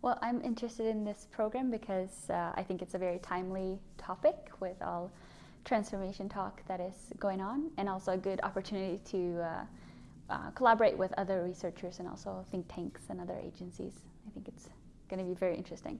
Well, I'm interested in this program because uh, I think it's a very timely topic with all transformation talk that is going on, and also a good opportunity to uh, uh, collaborate with other researchers and also think tanks and other agencies. I think it's going to be very interesting.